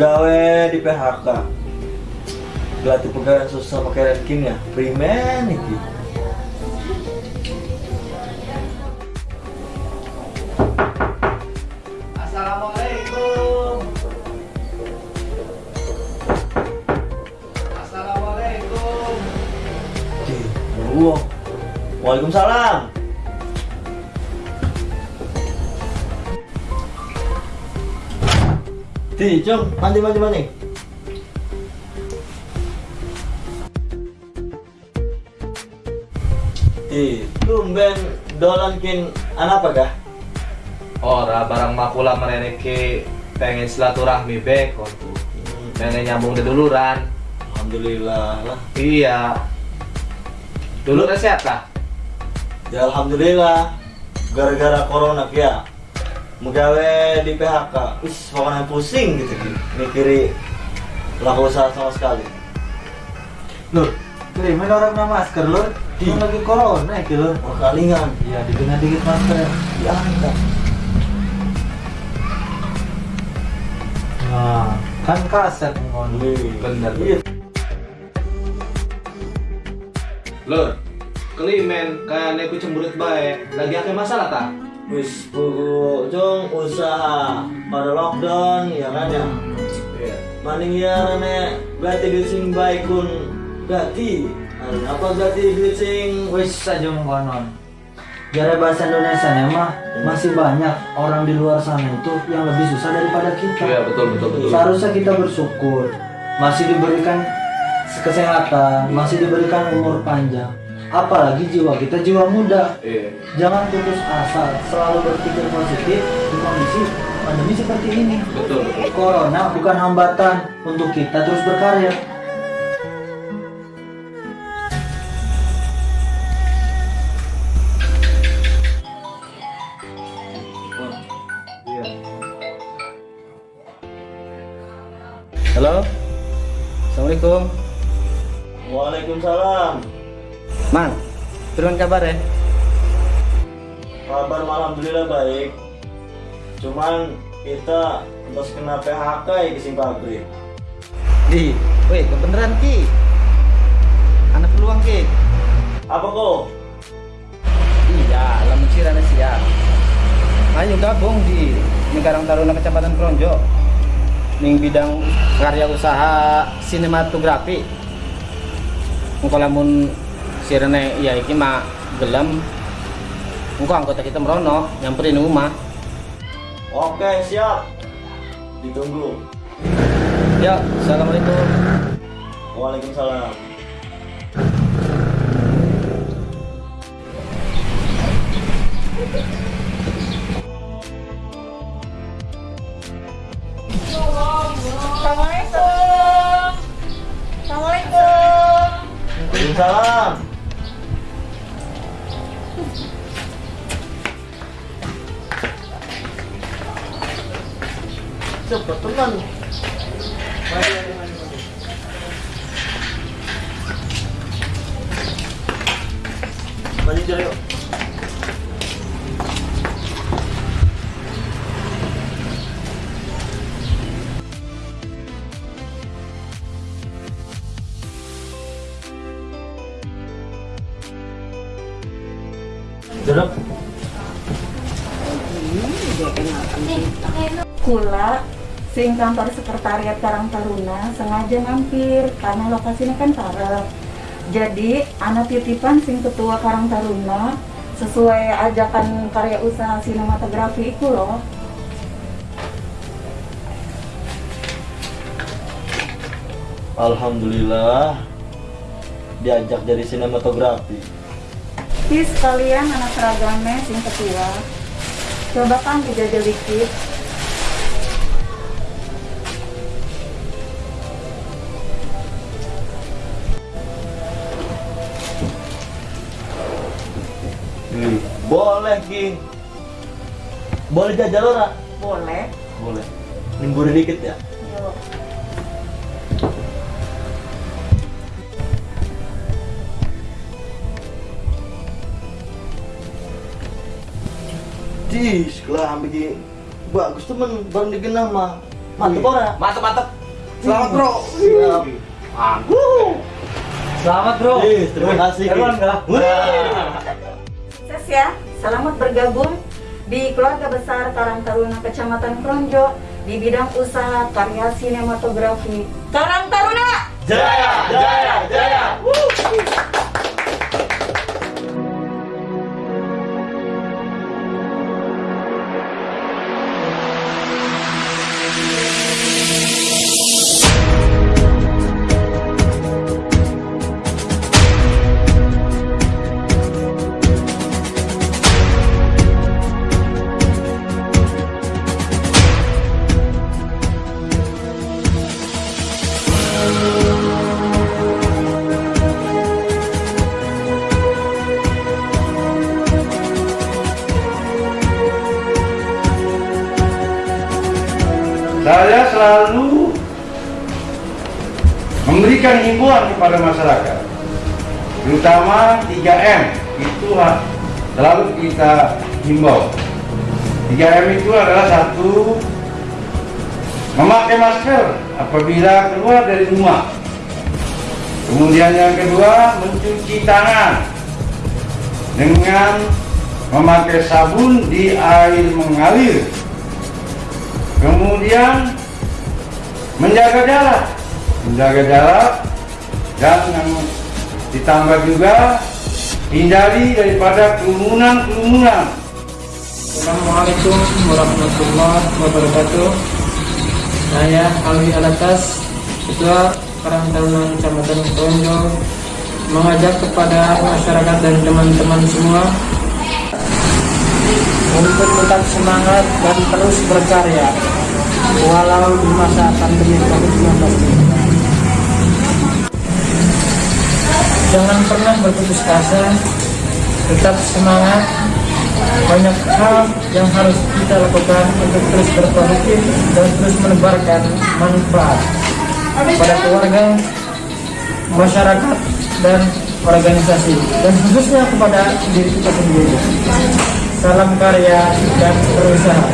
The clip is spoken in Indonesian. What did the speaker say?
Megawe di PHK. Gelatih pegawai susah pakai ranking ya. Primen iki. Assalamualaikum. Assalamualaikum. Waalaikumsalam. Di, cung, mandi mandi mandi. Di, tumben dolan kin anak apa kah? Ora barang makula mereneke pengen silaturahmi bekon tuh. Pengen nyambung deduluran. Alhamdulillah lah. Iya. Dulu sehat lah. Ya alhamdulillah. Gara-gara corona ya. Megawe di PHK. Wis pokoknya pusing gitu Ki. Mikiri laku usaha sama sekali. Lur, kiri main orang nama masker lur. Di. Ini lagi corona ya lur. Oh kalingan. Iya, didengar dikit masker. Ya enggak. Nah, kan kaset ngon. Bener. Iya. Lur, kelimen kayak neku cemberut baik. Lagi ada masalah tak? Wis buku cung usaha pada lockdown ya kan ya. Iya. Maning ya nek berarti duit sing baik kun berarti apa berarti duit sing Wis saja mengkonon. Gara bahasa Indonesia nya mah masih banyak orang di luar sana itu yang lebih susah daripada kita. Iya betul betul betul. Seharusnya kita bersyukur masih diberikan kesehatan, masih diberikan umur panjang. Apalagi jiwa kita jiwa muda. Iya. Jangan putus asa, selalu berpikir positif di kondisi pandemi seperti ini. Betul betul. Corona bukan hambatan untuk kita terus berkarya. Halo, Assalamualaikum. Waalaikumsalam. Man, turun kabar ya? Kabar alhamdulillah baik. Cuman kita terus kena PHK ya di pabrik. Di, weh, kebeneran ki. Anak peluang ki. Apa kok? Iya, lamun sirana siap. Ayo gabung di Negarang Taruna Kecamatan Kronjo. Ning bidang karya usaha sinematografi. Engko lamun sirene ya iki mah gelem. Engko anggota kita merono nyamperin rumah. Oke, siap. Ditunggu. Yuk, assalamualaikum. Waalaikumsalam. Cepet teman. Mari, mari, mari, mari. Maju jalan yuk. Kula sing kantor sekretariat Karang Taruna sengaja mampir karena lokasinya kan parah. Jadi anak titipan sing ketua Karang Taruna sesuai ajakan karya usaha sinematografi itu loh. Alhamdulillah diajak jadi sinematografi. Please kalian anak seragamnya sing ketua. Coba kan dijajal dikit. Ih, boleh Ki. Boleh jajal ora? Boleh. Boleh. Nimburi dikit ya. Yuk. Dis, kelah bikin bagus temen baru digenah mah mantep ora Mantep mantep. Selamat bro. Siap. Mantap. Selamat bro. Yes, terima kasih enggak? Sukses ya, selamat bergabung di keluarga besar Karang Taruna Kecamatan Kronjo di bidang usaha karya sinematografi. Karang Taruna! jaya jaya jaya Saya selalu memberikan himbauan kepada masyarakat, terutama 3M itu selalu kita himbau. 3M itu adalah satu memakai masker apabila keluar dari rumah. Kemudian yang kedua mencuci tangan dengan memakai sabun di air mengalir. Kemudian menjaga jarak, menjaga jarak dan yang ditambah juga hindari daripada kerumunan-kerumunan. Assalamualaikum warahmatullahi wabarakatuh. Saya Alwi Alatas, Ketua Karang Taruna Kecamatan Konjo, mengajak kepada masyarakat dan teman-teman semua untuk tetap semangat dan terus berkarya walau di masa pandemi COVID-19 ini. Jangan pernah berputus asa, tetap semangat, banyak hal yang harus kita lakukan untuk terus berproduktif dan terus menebarkan manfaat pada keluarga, masyarakat, dan organisasi dan khususnya kepada diri kita sendiri. Salam karya dan berusaha